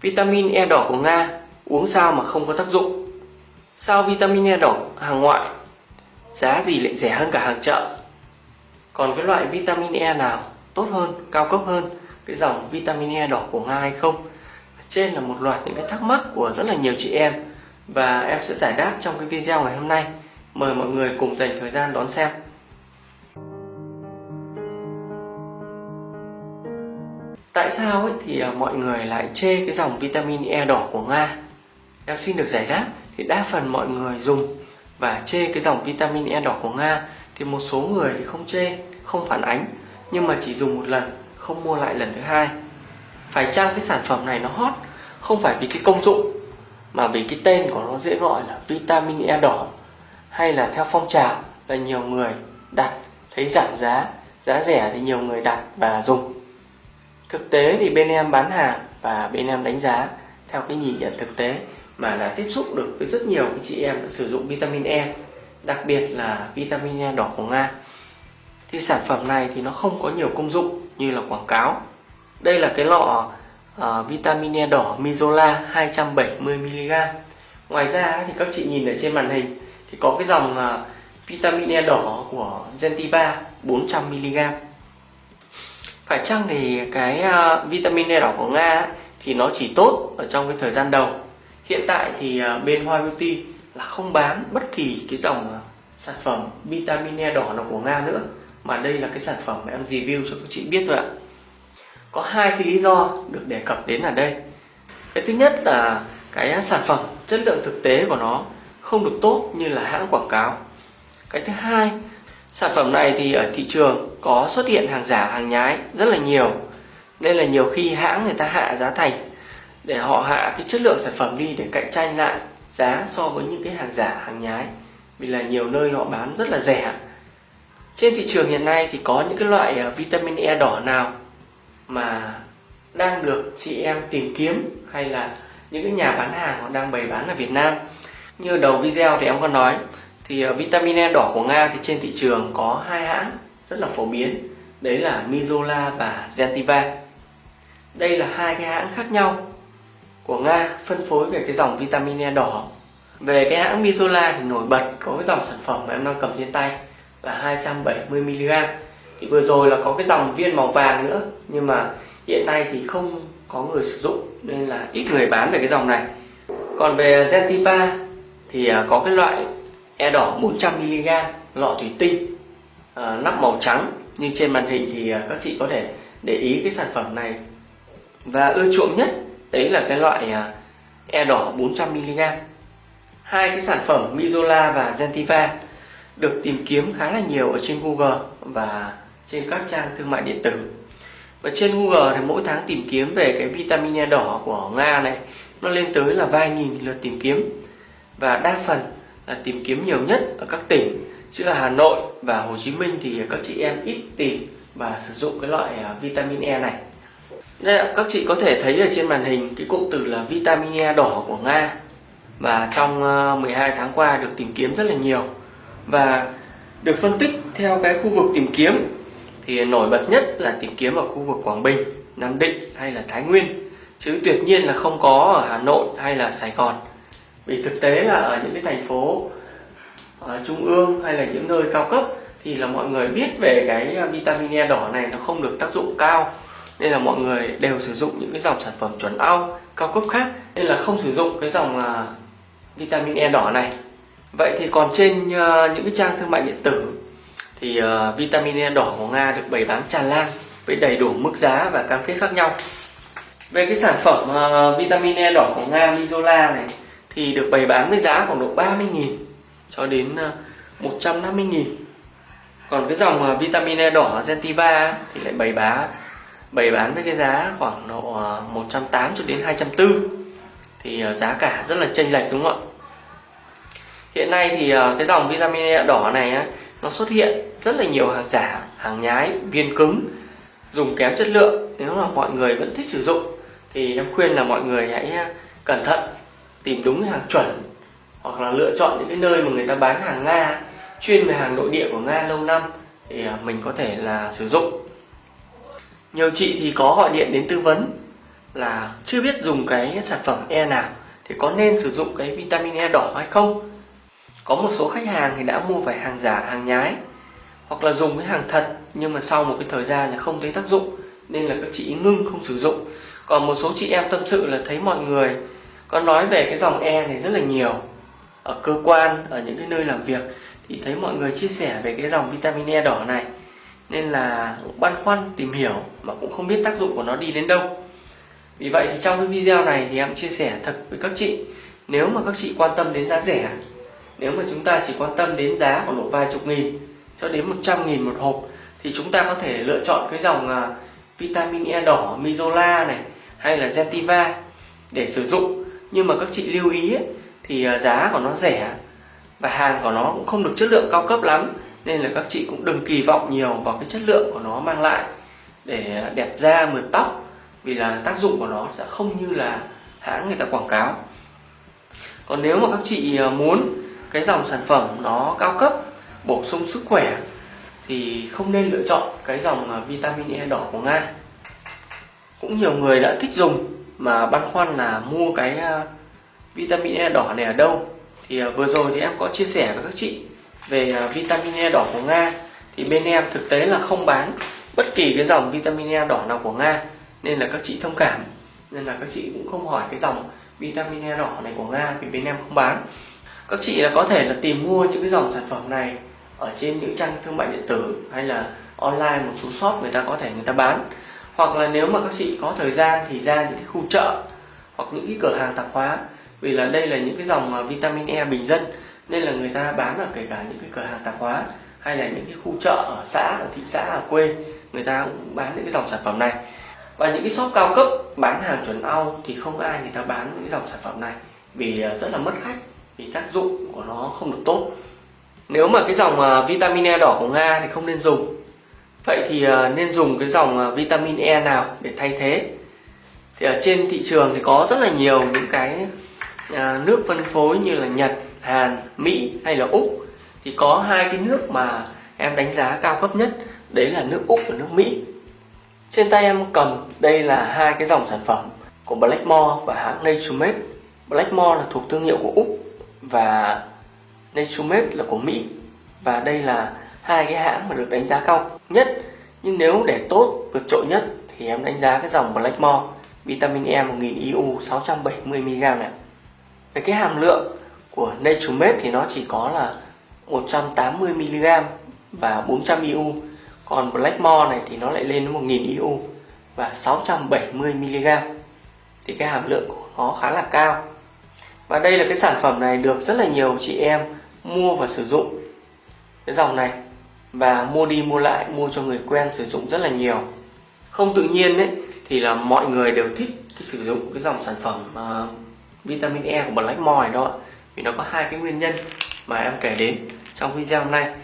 Vitamin E đỏ của Nga uống sao mà không có tác dụng? Sao vitamin E đỏ hàng ngoại giá gì lại rẻ hơn cả hàng chợ? Còn cái loại vitamin E nào tốt hơn, cao cấp hơn cái dòng vitamin E đỏ của Nga hay không? Trên là một loạt những cái thắc mắc của rất là nhiều chị em và em sẽ giải đáp trong cái video ngày hôm nay. Mời mọi người cùng dành thời gian đón xem. Tại sao ấy thì ờ, mọi người lại chê cái dòng vitamin E đỏ của Nga? Em xin được giải đáp thì đa phần mọi người dùng và chê cái dòng vitamin E đỏ của Nga thì một số người thì không chê, không phản ánh nhưng mà chỉ dùng một lần, không mua lại lần thứ hai. Phải chăng cái sản phẩm này nó hot không phải vì cái công dụng mà vì cái tên của nó dễ gọi là vitamin E đỏ hay là theo phong trào là nhiều người đặt thấy giảm giá, giá rẻ thì nhiều người đặt và dùng Thực tế thì bên em bán hàng và bên em đánh giá theo cái nhìn nhận thực tế mà đã tiếp xúc được với rất nhiều cái chị em đã sử dụng vitamin E, đặc biệt là vitamin E đỏ của Nga. Thì sản phẩm này thì nó không có nhiều công dụng như là quảng cáo. Đây là cái lọ uh, vitamin E đỏ Mizola 270mg. Ngoài ra thì các chị nhìn ở trên màn hình thì có cái dòng uh, vitamin E đỏ của Gentiva 400mg phải chăng thì cái uh, vitamin E đỏ của Nga thì nó chỉ tốt ở trong cái thời gian đầu? Hiện tại thì uh, bên Hoa Beauty là không bán bất kỳ cái dòng uh, sản phẩm vitamin E đỏ nào của Nga nữa mà đây là cái sản phẩm mà em review cho các chị biết thôi ạ. Có hai cái lý do được đề cập đến ở đây. Cái thứ nhất là cái sản phẩm chất lượng thực tế của nó không được tốt như là hãng quảng cáo. Cái thứ hai Sản phẩm này thì ở thị trường có xuất hiện hàng giả, hàng nhái rất là nhiều. Nên là nhiều khi hãng người ta hạ giá thành Để họ hạ cái chất lượng sản phẩm đi để cạnh tranh lại giá so với những cái hàng giả, hàng nhái. Vì là nhiều nơi họ bán rất là rẻ. Trên thị trường hiện nay thì có những cái loại à, vitamin E đỏ nào Mà đang được chị em tìm kiếm Hay là những cái nhà bán hàng họ đang bày bán ở Việt Nam? Như đầu video thì em có nói, thì à, vitamin E đỏ của Nga thì trên thị trường có hai hãng rất là phổ biến. Đấy là Mizola và Gentiva. Đây là hai cái hãng khác nhau của Nga phân phối về cái dòng vitamin E đỏ. Về cái hãng Mizola thì nổi bật có cái dòng sản phẩm mà em đang cầm trên tay là 270mg thì vừa rồi là có cái dòng viên màu vàng nữa, nhưng mà hiện nay thì không có người sử dụng, nên là ít người bán về cái dòng này. Còn về Gentiva thì à, có cái loại e đỏ 400mg lọ thủy tinh à, nắp màu trắng. Như trên màn hình thì à, các chị có thể để ý cái sản phẩm này. Và ưa chuộng nhất đấy là cái loại à, e đỏ 400mg hai cái sản phẩm Mizola và Gentiva được tìm kiếm khá là nhiều ở trên Google và trên các trang thương mại điện tử. Và trên Google thì mỗi tháng tìm kiếm về cái vitamin E đỏ của Nga này nó lên tới là vài nghìn lượt tìm kiếm. Và đa phần là tìm kiếm nhiều nhất ở các tỉnh chứ ở Hà Nội và Hồ Chí Minh thì các chị em ít tìm và sử dụng cái loại à, vitamin E này. Đây các chị có thể thấy ở trên màn hình cái cụm từ là vitamin E đỏ của Nga và trong à, 12 tháng qua được tìm kiếm rất là nhiều. Và được phân tích theo cái khu vực tìm kiếm thì nổi bật nhất là tìm kiếm ở khu vực Quảng Bình, Nam Định hay là Thái Nguyên. Chứ tuyệt nhiên là không có ở Hà Nội hay là Sài Gòn. Vì thực tế là ở những cái thành phố ở trung ương hay là những nơi cao cấp thì là mọi người biết về cái à, vitamin E đỏ này nó không được tác dụng cao. Nên là mọi người đều sử dụng những cái dòng sản phẩm chuẩn ao cao cấp khác. Nên là không sử dụng cái dòng là vitamin E đỏ này. Vậy thì còn trên uh, những cái trang thương mại điện tử thì uh, vitamin E đỏ của Nga được bày bán tràn lan với đầy đủ mức giá và cam kết khác nhau. Về cái sản phẩm uh, vitamin E đỏ của Nga Mizola này thì được bày bán với giá khoảng độ 30.000 cho đến ờ, 150.000 còn cái dòng ờ, vitamin E đỏ Gentiva thì lại bày bán bày bán với cái giá khoảng độ ờ, 180 cho đến 240 thì giá cả rất là chênh lệch, đúng không ạ? Hiện nay thì cái dòng vitamin E đỏ này nó xuất hiện rất là nhiều hàng giả, hàng nhái, viên cứng, dùng kém chất lượng. Nếu mà mọi người vẫn thích sử dụng, thì em khuyên là mọi người hãy cẩn thận tìm đúng hàng chuẩn hoặc là lựa chọn những cái nơi mà người ta bán hàng Nga, chuyên về hàng nội địa của Nga lâu năm thì à, mình có thể là sử dụng. Nhiều chị thì có gọi điện đến tư vấn là chưa biết dùng cái sản phẩm E nào thì có nên sử dụng cái vitamin E đỏ hay không. Có một số khách hàng thì đã mua phải hàng giả, hàng nhái hoặc là dùng cái hàng thật nhưng mà sau một cái thời gian là không thấy tác dụng nên là các chị ngưng không sử dụng. Còn một số chị em tâm sự là thấy mọi người có nói về cái dòng E này rất là nhiều ở cơ quan ở những cái nơi làm việc thì thấy mọi người chia sẻ về cái dòng vitamin E đỏ này. Nên là băn khoăn tìm hiểu mà cũng không biết tác dụng của nó đi đến đâu. Vì vậy thì trong cái video này thì em chia sẻ thật với các chị. Nếu mà các chị quan tâm đến giá rẻ nếu mà chúng ta chỉ quan tâm đến giá khoảng độ vài chục nghìn cho đến 100 nghìn một hộp thì chúng ta có thể lựa chọn cái dòng à, vitamin E đỏ Mizola này hay là Gentiva để sử dụng. Nhưng mà các chị lưu ý ấy, thì à, giá của nó rẻ và hàng của nó cũng không được chất lượng cao cấp lắm, nên là các chị cũng đừng kỳ vọng nhiều vào cái chất lượng của nó mang lại để đẹp da, mượt tóc, vì là tác dụng của nó sẽ không như là hãng người ta quảng cáo. Còn nếu mà các chị à, muốn cái dòng sản phẩm nó cao cấp, bổ sung sức khỏe, thì không nên lựa chọn cái dòng à, vitamin E đỏ của Nga. Cũng nhiều người đã thích dùng mà băn khoăn là mua cái vitamin E đỏ này ở đâu? Thì à, vừa rồi thì em có chia sẻ với các chị về à, vitamin E đỏ của Nga. Thì bên em thực tế là không bán bất kỳ cái dòng vitamin E đỏ nào của Nga, nên là các chị thông cảm. Nên là các chị cũng không hỏi cái dòng vitamin E đỏ này của Nga vì bên em không bán. Các chị là có thể là tìm mua những cái dòng sản phẩm này ở trên những trang thương mại điện tử hay là online một số shop người ta có thể người ta bán. Hoặc là nếu mà các chị có thời gian thì ra những cái khu chợ hoặc những cái cửa hàng tạp hóa vì là đây là những cái dòng à, vitamin E bình dân, nên là người ta bán ở kể cả những cái cửa hàng tạp hóa, hay là những cái khu chợ ở xã, ở thị xã, ở quê, người ta cũng bán những cái dòng sản phẩm này. Và những cái shop cao cấp bán hàng chuẩn Âu thì không ai người ta bán những cái dòng sản phẩm này, vì à, rất là mất khách, vì tác dụng của nó không được tốt. Nếu mà cái dòng à, vitamin E đỏ của Nga thì không nên dùng. Vậy thì nên dùng cái dòng vitamin E nào để thay thế? Thì ở trên thị trường thì có rất là nhiều những cái À, nước phân phối như là Nhật, Hàn, Mỹ hay là Úc thì có hai cái nước mà em đánh giá cao cấp nhất đấy là nước Úc và nước Mỹ trên tay em cầm đây là hai cái dòng sản phẩm của Blackmore và hãng Naturemade. Blackmore là thuộc thương hiệu của Úc và Naturemade là của Mỹ. Và đây là hai cái hãng mà được đánh giá cao nhất. Nhưng nếu để tốt, vượt trội nhất thì em đánh giá cái dòng Blackmore vitamin E 1000 IU 670mg này. Về cái hàm lượng của Naturemed thì nó chỉ có là 180mg và 400 IU còn Blackmore này thì nó lại lên đến 1000 IU và 670 mg. Thì cái hàm lượng của nó khá là cao. Và đây là cái sản phẩm này được rất là nhiều chị em mua và sử dụng. Cái dòng này và mua đi mua lại mua cho người quen sử dụng rất là nhiều. Không tự nhiên đấy thì là mọi người đều thích cái sử dụng cái dòng sản phẩm uh, vitamin E của bằng lách mòi đó vì nó có hai cái nguyên nhân mà em kể đến trong video hôm nay.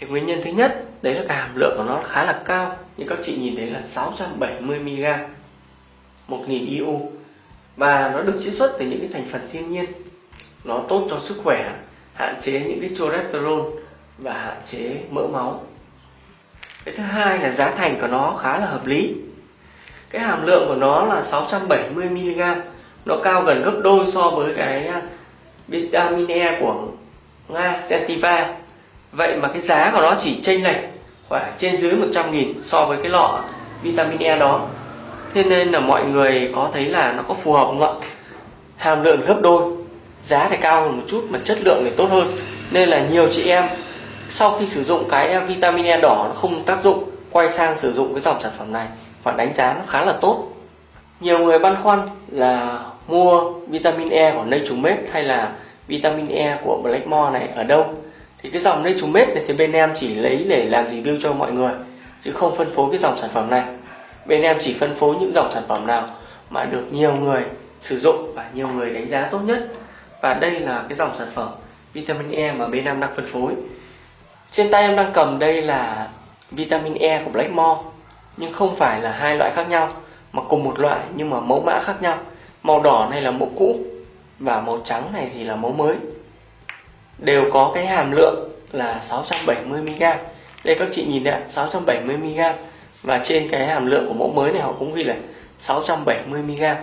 Thì nguyên nhân thứ nhất, đấy là cái hàm lượng của nó khá là cao. Như các chị nhìn thấy là 670 mg 1000 IU. Và nó được chiết xuất từ những cái thành phần thiên nhiên. Nó tốt cho sức khỏe, hạn chế những cái cholesterol và hạn chế mỡ máu. Cái thứ hai là giá thành của nó khá là hợp lý. Cái hàm lượng của nó là 670 mg nó cao gần gấp đôi so với cái à, vitamin E của Nga Sentiva Vậy mà cái giá của nó chỉ chênh lệch khoảng trên dưới 100 nghìn so với cái lọ vitamin E đó. Thế nên là mọi người có thấy là nó có phù hợp không ạ? Hàm lượng gấp đôi, Giá thì cao hơn một chút mà chất lượng thì tốt hơn. Nên là nhiều chị em sau khi sử dụng cái à, vitamin E đỏ nó không tác dụng, Quay sang sử dụng cái dòng sản phẩm này Và đánh giá nó khá là tốt. Nhiều người băn khoăn là mua vitamin E của Naturemade hay là vitamin E của Blackmore này ở đâu? Thì cái dòng Naturemade này thì bên em chỉ lấy để làm review cho mọi người, chứ không phân phối cái dòng sản phẩm này. Bên em chỉ phân phối những dòng sản phẩm nào mà được nhiều người sử dụng và nhiều người đánh giá tốt nhất. Và đây là cái dòng sản phẩm vitamin E mà bên em đang phân phối. Trên tay em đang cầm đây là vitamin E của Blackmore nhưng không phải là hai loại khác nhau, mà cùng một loại nhưng mà mẫu mã khác nhau màu đỏ này là mẫu cũ và màu trắng này thì là mẫu mới đều có cái hàm lượng là 670mg đây các chị nhìn đấy 670mg và trên cái hàm lượng của mẫu mới này họ cũng ghi là 670mg.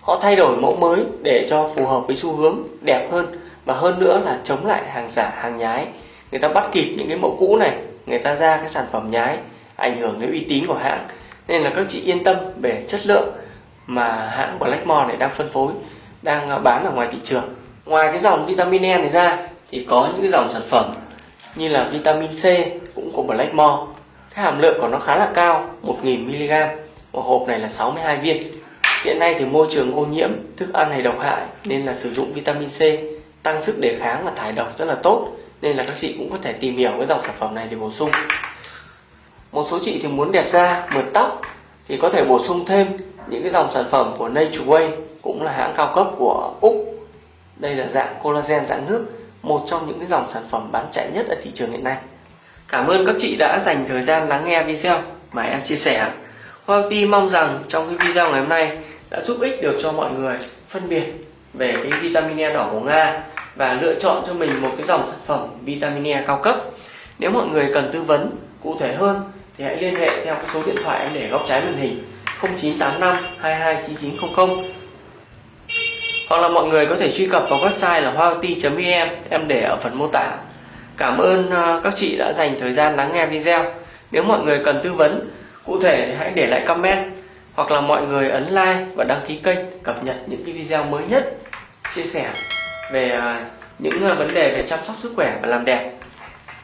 Họ thay đổi mẫu mới để cho phù hợp với xu hướng đẹp hơn và hơn nữa là chống lại hàng giả, hàng nhái. Người ta bắt kịp những cái mẫu cũ này, người ta ra cái sản phẩm nhái ảnh hưởng đến uy tín của hãng. Nên là các chị yên tâm về chất lượng mà hãng Blackmore này đang phân phối, đang à, bán ở ngoài thị trường. Ngoài cái dòng vitamin E này ra thì có những cái dòng sản phẩm như là vitamin C cũng của Blackmore. Cái hàm lượng của nó khá là cao, 1000mg. Một hộp này là 62 viên. Hiện nay thì môi trường ô nhiễm, thức ăn này độc hại nên là sử dụng vitamin C tăng sức đề kháng và thải độc rất là tốt nên là các chị cũng có thể tìm hiểu cái dòng sản phẩm này để bổ sung. Một số chị thì muốn đẹp da, mượt tóc thì có thể bổ sung thêm những cái dòng sản phẩm của Natureway cũng là hãng cao cấp của Úc. Đây là dạng collagen dạng nước, một trong những cái dòng sản phẩm bán chạy nhất ở thị trường hiện nay. Cảm ơn các chị đã dành thời gian lắng nghe video mà em chia sẻ. Hoa Ti mong rằng trong cái video ngày hôm nay đã giúp ích được cho mọi người phân biệt về cái vitamin E đỏ của Nga và lựa chọn cho mình một cái dòng sản phẩm vitamin E cao cấp. Nếu mọi người cần tư vấn cụ thể hơn thì hãy liên hệ theo cái số điện thoại em để góc trái màn hình 0985 229900 hoặc là mọi người có thể truy cập vào website là hoaoti.vn em để ở phần mô tả. Cảm ơn ờ, các chị đã dành thời gian lắng nghe video. Nếu mọi người cần tư vấn, cụ thể thì hãy để lại comment hoặc là mọi người ấn like và đăng ký kênh, cập nhật những cái video mới nhất, chia sẻ về ờ, những ờ, vấn đề về chăm sóc sức khỏe và làm đẹp